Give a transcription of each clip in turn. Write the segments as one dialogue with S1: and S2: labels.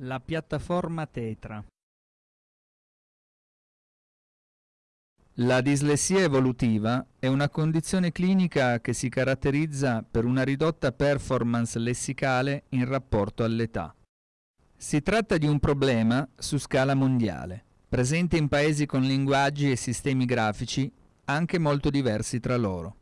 S1: La piattaforma Tetra La dislessia evolutiva è una condizione clinica che si caratterizza per una ridotta performance lessicale in rapporto all'età. Si tratta di un problema su scala mondiale, presente in paesi con linguaggi e sistemi grafici anche molto diversi tra loro.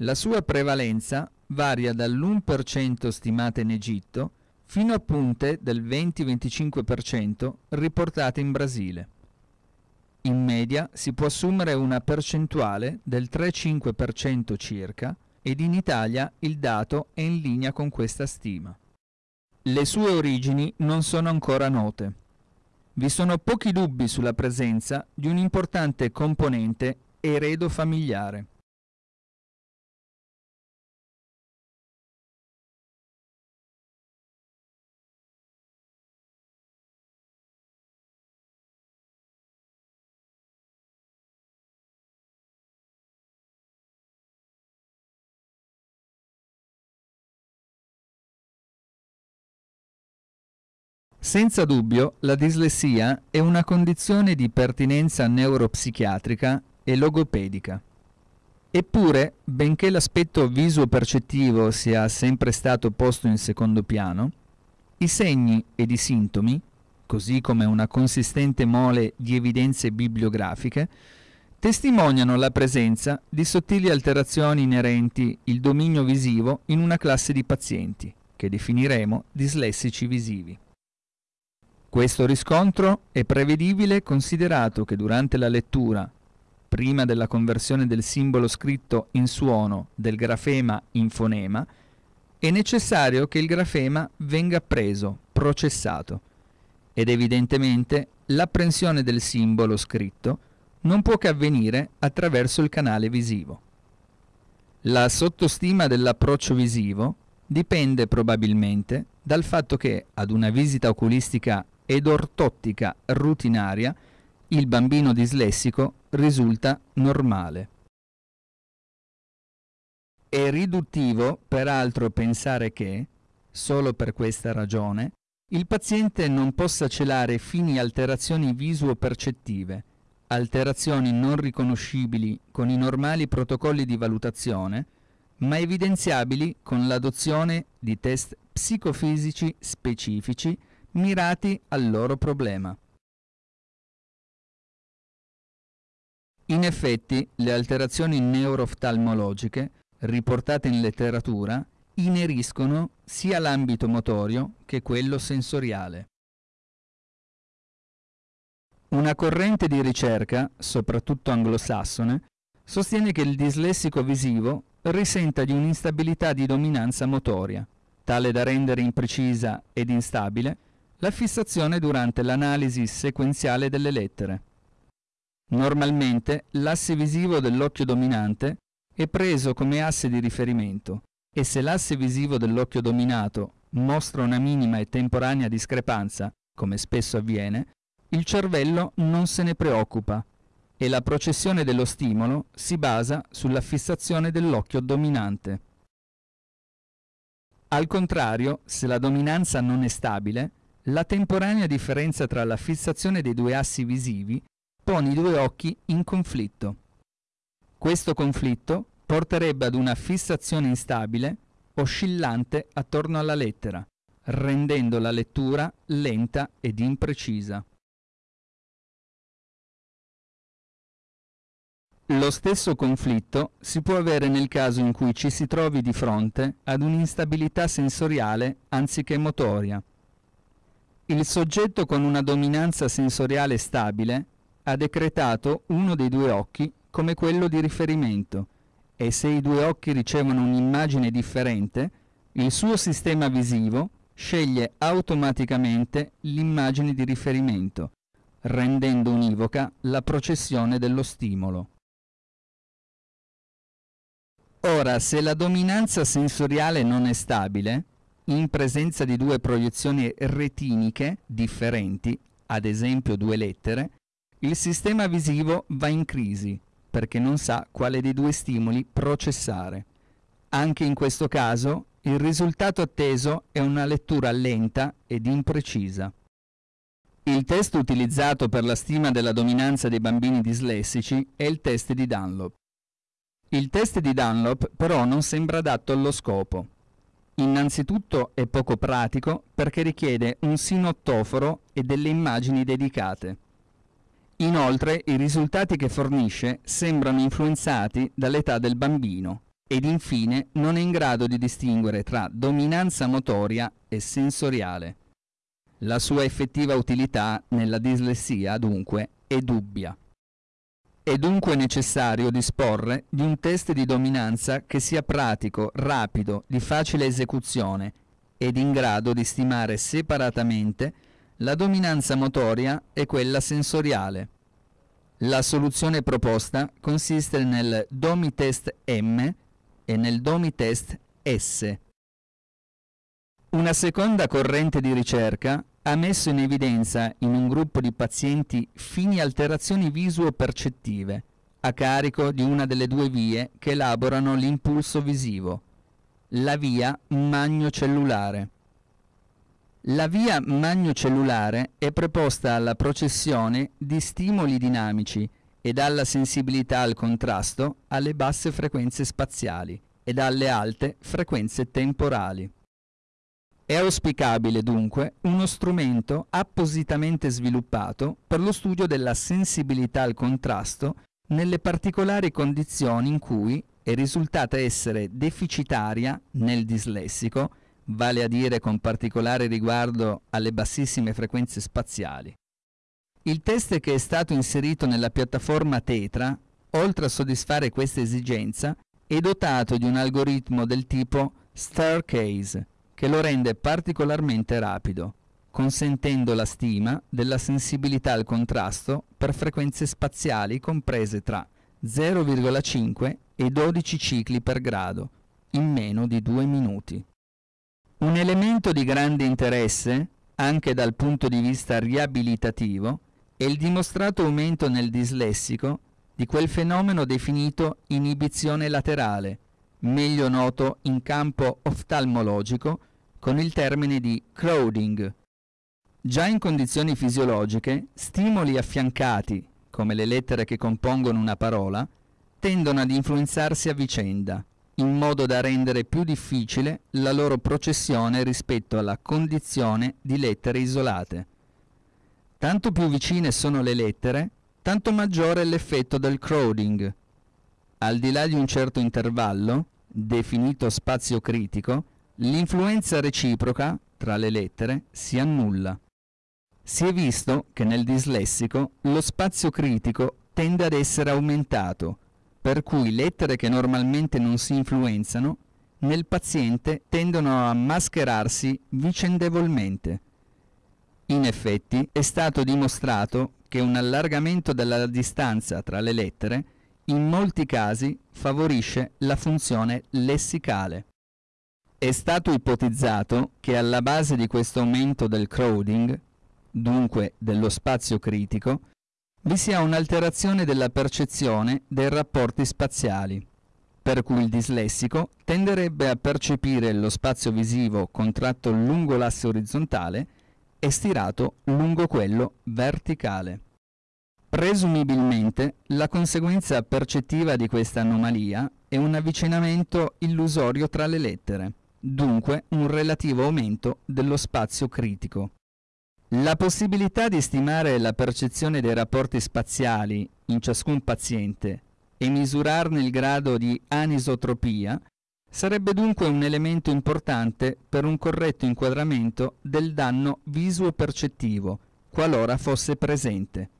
S1: La sua prevalenza varia dall'1% stimata in Egitto fino a punte del 20-25% riportate in Brasile. In media si può assumere una percentuale del 3-5% circa ed in Italia il dato è in linea con questa stima. Le sue origini non sono ancora note. Vi sono pochi dubbi sulla presenza di un importante componente eredo familiare. Senza dubbio, la dislessia è una condizione di pertinenza neuropsichiatrica e logopedica. Eppure, benché l'aspetto visuo-percettivo sia sempre stato posto in secondo piano, i segni ed i sintomi, così come una consistente mole di evidenze bibliografiche, testimoniano la presenza di sottili alterazioni inerenti il dominio visivo in una classe di pazienti, che definiremo dislessici visivi. Questo riscontro è prevedibile considerato che durante la lettura, prima della conversione del simbolo scritto in suono del grafema in fonema, è necessario che il grafema venga preso, processato, ed evidentemente l'apprensione del simbolo scritto non può che avvenire attraverso il canale visivo. La sottostima dell'approccio visivo dipende probabilmente dal fatto che ad una visita oculistica ed ortottica rutinaria, il bambino dislessico risulta normale. È riduttivo, peraltro, pensare che, solo per questa ragione, il paziente non possa celare fini alterazioni visuo-percettive, alterazioni non riconoscibili con i normali protocolli di valutazione, ma evidenziabili con l'adozione di test psicofisici specifici mirati al loro problema. In effetti, le alterazioni neurooftalmologiche, riportate in letteratura, ineriscono sia l'ambito motorio che quello sensoriale. Una corrente di ricerca, soprattutto anglosassone, sostiene che il dislessico visivo risenta di un'instabilità di dominanza motoria, tale da rendere imprecisa ed instabile la fissazione durante l'analisi sequenziale delle lettere. Normalmente l'asse visivo dell'occhio dominante è preso come asse di riferimento e se l'asse visivo dell'occhio dominato mostra una minima e temporanea discrepanza, come spesso avviene, il cervello non se ne preoccupa e la processione dello stimolo si basa sulla fissazione dell'occhio dominante. Al contrario, se la dominanza non è stabile, la temporanea differenza tra la fissazione dei due assi visivi pone i due occhi in conflitto. Questo conflitto porterebbe ad una fissazione instabile, oscillante attorno alla lettera, rendendo la lettura lenta ed imprecisa. Lo stesso conflitto si può avere nel caso in cui ci si trovi di fronte ad un'instabilità sensoriale anziché motoria, il soggetto con una dominanza sensoriale stabile ha decretato uno dei due occhi come quello di riferimento e se i due occhi ricevono un'immagine differente, il suo sistema visivo sceglie automaticamente l'immagine di riferimento, rendendo univoca la processione dello stimolo. Ora, se la dominanza sensoriale non è stabile, in presenza di due proiezioni retiniche differenti, ad esempio due lettere, il sistema visivo va in crisi perché non sa quale dei due stimoli processare. Anche in questo caso il risultato atteso è una lettura lenta ed imprecisa. Il test utilizzato per la stima della dominanza dei bambini dislessici è il test di Dunlop. Il test di Dunlop però non sembra adatto allo scopo. Innanzitutto è poco pratico perché richiede un sinottoforo e delle immagini dedicate. Inoltre i risultati che fornisce sembrano influenzati dall'età del bambino ed infine non è in grado di distinguere tra dominanza motoria e sensoriale. La sua effettiva utilità nella dislessia, dunque, è dubbia. È dunque necessario disporre di un test di dominanza che sia pratico, rapido, di facile esecuzione ed in grado di stimare separatamente la dominanza motoria e quella sensoriale. La soluzione proposta consiste nel DOMI test M e nel DOMI test S. Una seconda corrente di ricerca ha messo in evidenza in un gruppo di pazienti fini alterazioni visuo-percettive a carico di una delle due vie che elaborano l'impulso visivo, la via magnocellulare. La via magnocellulare è preposta alla processione di stimoli dinamici ed alla sensibilità al contrasto alle basse frequenze spaziali ed alle alte frequenze temporali. È auspicabile dunque uno strumento appositamente sviluppato per lo studio della sensibilità al contrasto nelle particolari condizioni in cui è risultata essere deficitaria nel dislessico, vale a dire con particolare riguardo alle bassissime frequenze spaziali. Il test che è stato inserito nella piattaforma Tetra, oltre a soddisfare questa esigenza, è dotato di un algoritmo del tipo Staircase, che lo rende particolarmente rapido, consentendo la stima della sensibilità al contrasto per frequenze spaziali comprese tra 0,5 e 12 cicli per grado, in meno di due minuti. Un elemento di grande interesse, anche dal punto di vista riabilitativo, è il dimostrato aumento nel dislessico di quel fenomeno definito inibizione laterale, meglio noto in campo oftalmologico con il termine di crowding. Già in condizioni fisiologiche, stimoli affiancati, come le lettere che compongono una parola, tendono ad influenzarsi a vicenda, in modo da rendere più difficile la loro processione rispetto alla condizione di lettere isolate. Tanto più vicine sono le lettere, tanto maggiore è l'effetto del crowding. Al di là di un certo intervallo, definito spazio critico, l'influenza reciproca tra le lettere si annulla. Si è visto che nel dislessico lo spazio critico tende ad essere aumentato, per cui lettere che normalmente non si influenzano nel paziente tendono a mascherarsi vicendevolmente. In effetti è stato dimostrato che un allargamento della distanza tra le lettere in molti casi favorisce la funzione lessicale. È stato ipotizzato che alla base di questo aumento del crowding, dunque dello spazio critico, vi sia un'alterazione della percezione dei rapporti spaziali, per cui il dislessico tenderebbe a percepire lo spazio visivo contratto lungo l'asse orizzontale e stirato lungo quello verticale. Presumibilmente la conseguenza percettiva di questa anomalia è un avvicinamento illusorio tra le lettere, dunque un relativo aumento dello spazio critico. La possibilità di stimare la percezione dei rapporti spaziali in ciascun paziente e misurarne il grado di anisotropia sarebbe dunque un elemento importante per un corretto inquadramento del danno visuo-percettivo, qualora fosse presente.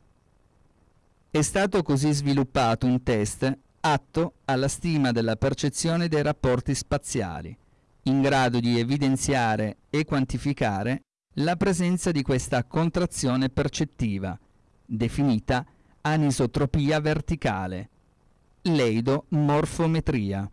S1: È stato così sviluppato un test atto alla stima della percezione dei rapporti spaziali, in grado di evidenziare e quantificare la presenza di questa contrazione percettiva, definita anisotropia verticale, leidomorfometria.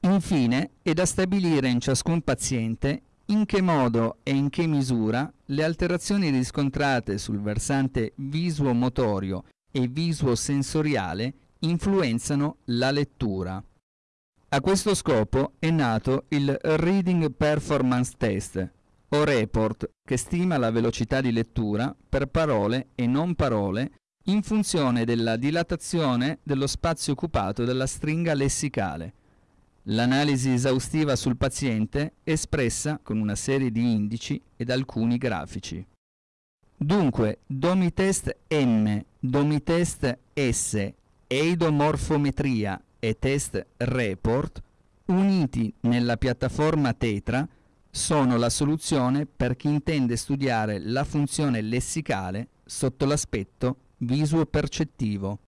S1: Infine, è da stabilire in ciascun paziente in che modo e in che misura le alterazioni riscontrate sul versante visuomotorio e visuosensoriale influenzano la lettura. A questo scopo è nato il Reading Performance Test, o report, che stima la velocità di lettura per parole e non parole in funzione della dilatazione dello spazio occupato dalla stringa lessicale. L'analisi esaustiva sul paziente è espressa con una serie di indici ed alcuni grafici. Dunque, Domitest M, Domitest S, Eidomorfometria e Test Report, uniti nella piattaforma Tetra, sono la soluzione per chi intende studiare la funzione lessicale sotto l'aspetto visuo-percettivo.